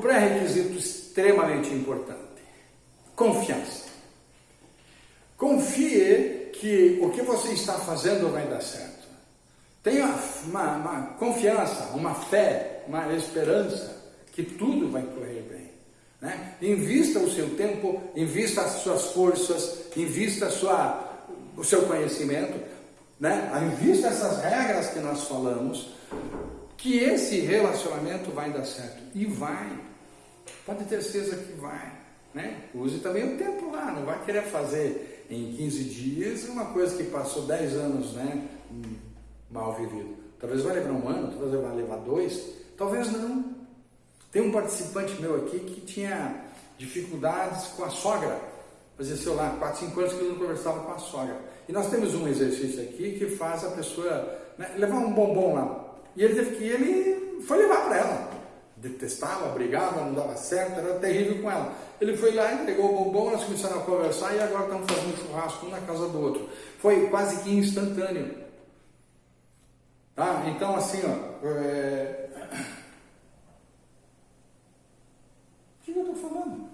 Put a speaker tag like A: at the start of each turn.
A: pré-requisito extremamente importante: confiança. Confie que o que você está fazendo vai dar certo. Tenha uma, uma confiança, uma fé, uma esperança que tudo vai correr bem. Né? Invista o seu tempo, invista as suas forças, invista sua, o seu conhecimento, né? invista essas regras que nós falamos, que esse relacionamento vai dar certo. E vai. Pode ter certeza que vai. Né? Use também o tempo lá, não vai querer fazer em 15 dias uma coisa que passou 10 anos né, mal vivido. Talvez vai levar um ano, talvez vai levar dois, talvez não. Tem um participante meu aqui que tinha dificuldades com a sogra. Fazia, sei lá, 4, 5 anos que ele não conversava com a sogra. E nós temos um exercício aqui que faz a pessoa né, levar um bombom lá. E ele teve que ele foi levar para ela detestava, brigava, não dava certo, era terrível com ela. Ele foi lá, entregou o bombom, nós começaram a conversar e agora estamos fazendo um churrasco um na casa do outro. Foi quase que instantâneo. Tá? Então, assim, ó. É... O que eu estou falando?